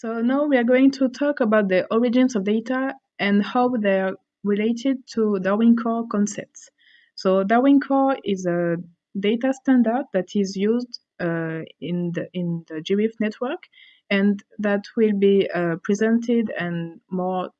So now we are going to talk about the origins of data and how they're related to Darwin Core concepts. So Darwin Core is a data standard that is used uh, in the in the GBIF network and that will be uh, presented and more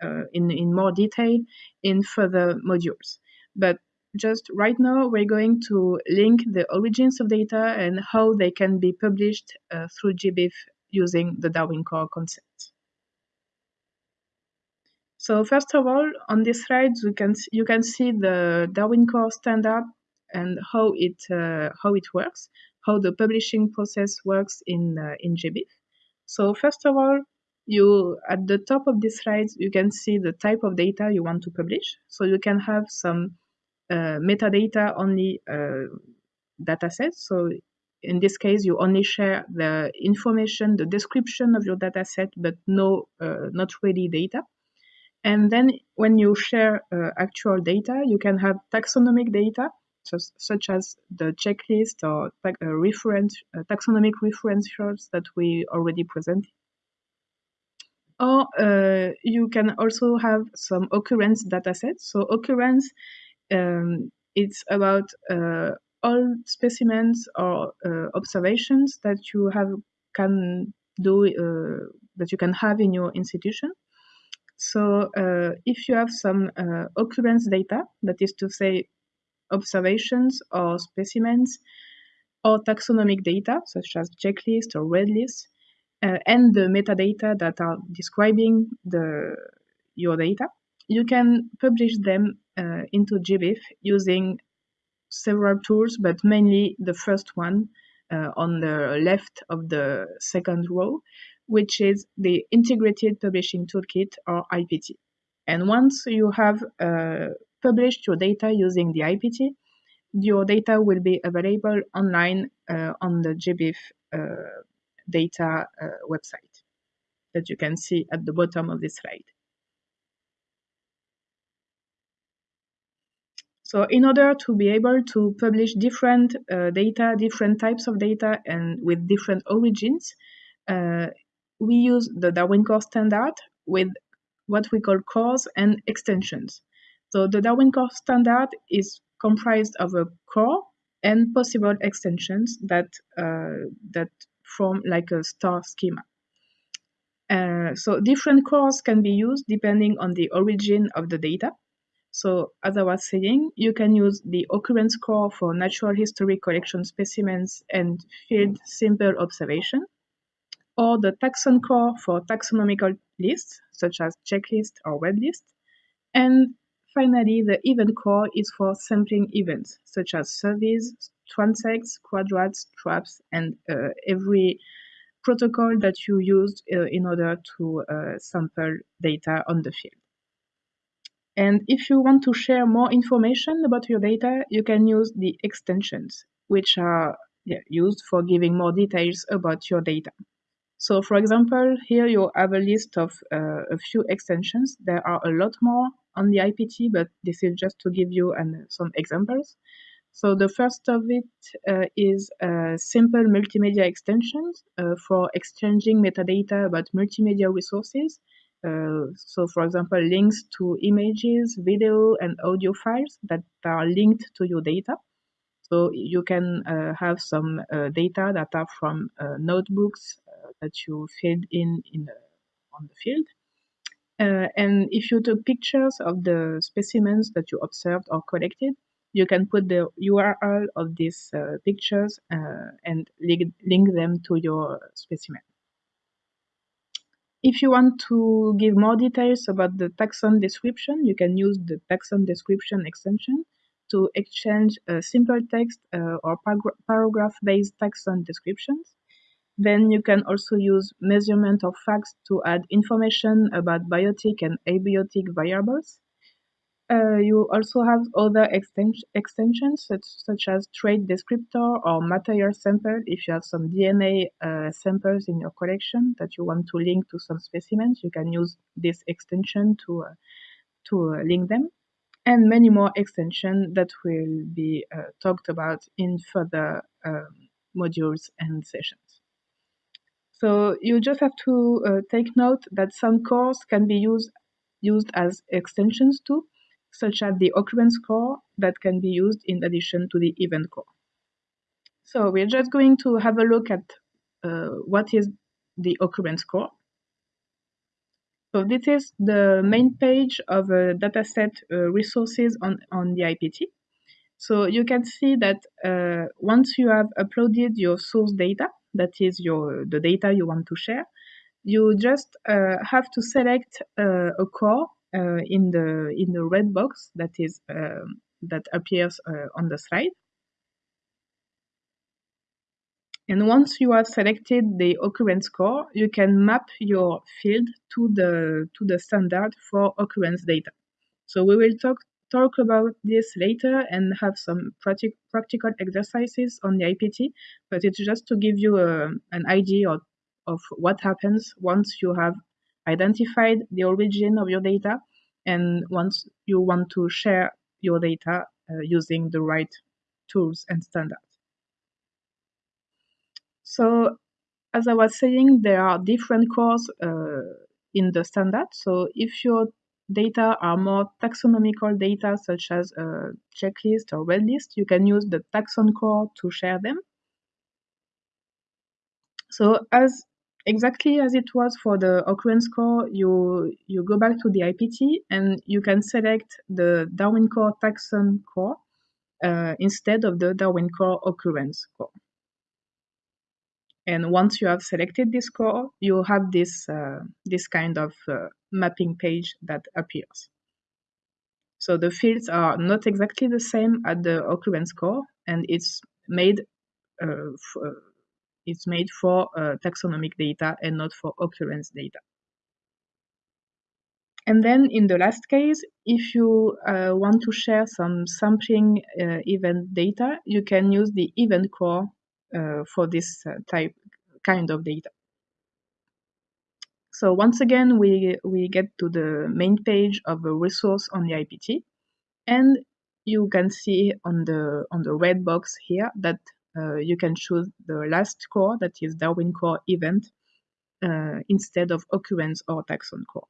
uh, in in more detail in further modules. But just right now, we're going to link the origins of data and how they can be published uh, through GBIF using the Darwin Core concept. So first of all, on this slide, you can you can see the Darwin Core standard and how it uh, how it works, how the publishing process works in uh, in GBIF. So first of all, you at the top of this slide, you can see the type of data you want to publish. So you can have some uh, metadata only uh, datasets. So in this case, you only share the information, the description of your dataset, but no, uh, not really data. And then when you share uh, actual data, you can have taxonomic data, such, such as the checklist or ta uh, reference, uh, taxonomic referentials that we already presented. Or uh, you can also have some occurrence datasets. So occurrence, um, it's about uh, all specimens or uh, observations that you have can do uh, that you can have in your institution. So uh, if you have some occurrence data, that is to say observations or specimens or taxonomic data such as checklist or red list, uh, and the metadata that are describing the your data, you can publish them uh, into GBIF using several tools, but mainly the first one uh, on the left of the second row, which is the Integrated Publishing Toolkit or IPT. And once you have uh, published your data using the IPT, your data will be available online uh, on the GBIF uh, data uh, website that you can see at the bottom of this slide. So in order to be able to publish different uh, data, different types of data, and with different origins, uh, we use the Darwin Core standard with what we call cores and extensions. So the Darwin Core standard is comprised of a core and possible extensions that uh, that form like a star schema. Uh, so different cores can be used depending on the origin of the data. So as I was saying, you can use the occurrence core for natural history collection specimens and field simple observation, or the taxon core for taxonomical lists, such as checklist or red list. And finally, the event core is for sampling events, such as surveys, transects, quadrats, traps, and uh, every protocol that you used uh, in order to uh, sample data on the field. And if you want to share more information about your data, you can use the extensions, which are yeah, used for giving more details about your data. So for example, here you have a list of uh, a few extensions. There are a lot more on the IPT, but this is just to give you an, some examples. So the first of it uh, is uh, simple multimedia extensions uh, for exchanging metadata about multimedia resources uh, so for example, links to images, video, and audio files that are linked to your data. So you can uh, have some uh, data that are from uh, notebooks uh, that you filled in, in on the field. Uh, and if you took pictures of the specimens that you observed or collected, you can put the URL of these pictures and link, link them to your specimen. If you want to give more details about the taxon description, you can use the taxon description extension to exchange simple text uh, or paragraph-based taxon descriptions. Then you can also use measurement or facts to add information about biotic and abiotic variables. Uh, you also have other extensions such, such as trait descriptor or material sample if you have some DNA uh, samples in your collection that you want to link to some specimens, you can use this extension to, uh, to uh, link them. And many more extensions that will be uh, talked about in further um, modules and sessions. So you just have to uh, take note that some cores can be used used as extensions too, such as the occurrence core that can be used in addition to the event core. So we're just going to have a look at uh, what is the occurrence core. So this is the main page of a dataset uh, resources on, on the IPT. So you can see that uh, once you have uploaded your source data, that is your the data you want to share, you just uh, have to select uh, a core in the in the red box that is um, that appears uh, on the slide. And once you have selected the occurrence core, you can map your field to the to the standard for occurrence data. So we will talk talk about this later and have some practic practical exercises on the IPT, but it's just to give you a, um, an idea of, of what happens once you have identified the origin of your data and once you want to share your data uh, using the right tools and standards. So as I was saying, there are different cores uh, in the standard. So if your data are more taxonomical data such as a checklist or red list, you can use the taxon core to share them. So as exactly as it was for the occurrence core, you, you go back to the IPT and you can select the Darwin core taxon core uh, instead of the Darwin core occurrence core. And once you have selected this core, you have this, uh, this kind of uh, mapping page that appears. So the fields are not exactly the same at the occurrence core, and it's made uh, uh it's made for uh, taxonomic data and not for occurrence data. And then in the last case, if you uh, want to share some sampling uh, event data, you can use the event core uh, for this uh, type kind of data. So once again, we, we get to the main page of a resource on the IPT, and you can see on the on the red box here that you can choose the last core, that is Darwin core event, uh, instead of occurrence or taxon core.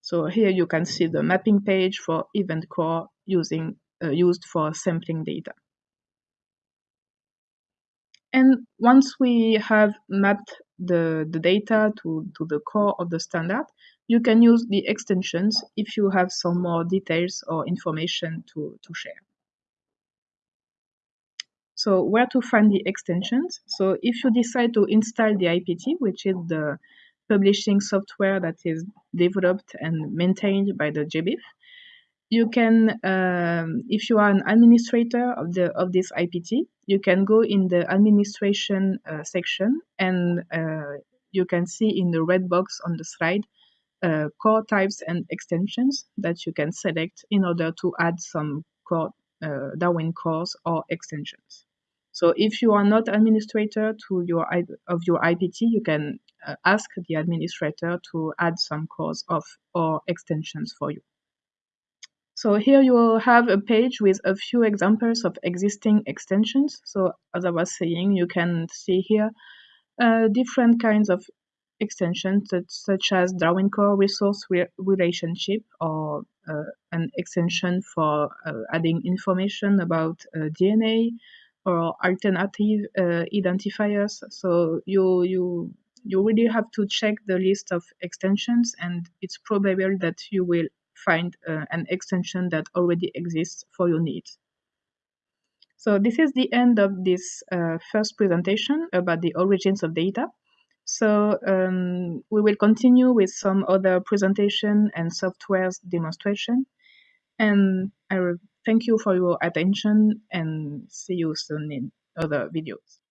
So here you can see the mapping page for event core using uh, used for sampling data. And once we have mapped the, the data to, to the core of the standard, you can use the extensions if you have some more details or information to, to share. So where to find the extensions? So if you decide to install the IPT, which is the publishing software that is developed and maintained by the GBIF, you can, um, if you are an administrator of the of this IPT, you can go in the administration uh, section and uh, you can see in the red box on the slide uh, core types and extensions that you can select in order to add some core uh, Darwin cores or extensions. So if you are not administrator to your of your IPT, you can uh, ask the administrator to add some cores of or extensions for you. So here you will have a page with a few examples of existing extensions. So as I was saying, you can see here uh, different kinds of extensions such, such as Darwin Core resource re relationship or uh, an extension for uh, adding information about uh, DNA or alternative uh, identifiers. So you you you really have to check the list of extensions and it's probable that you will find uh, an extension that already exists for your needs. So this is the end of this uh, first presentation about the origins of data. So um, we will continue with some other presentation and software's demonstration. And I will thank you for your attention and see you soon in other videos.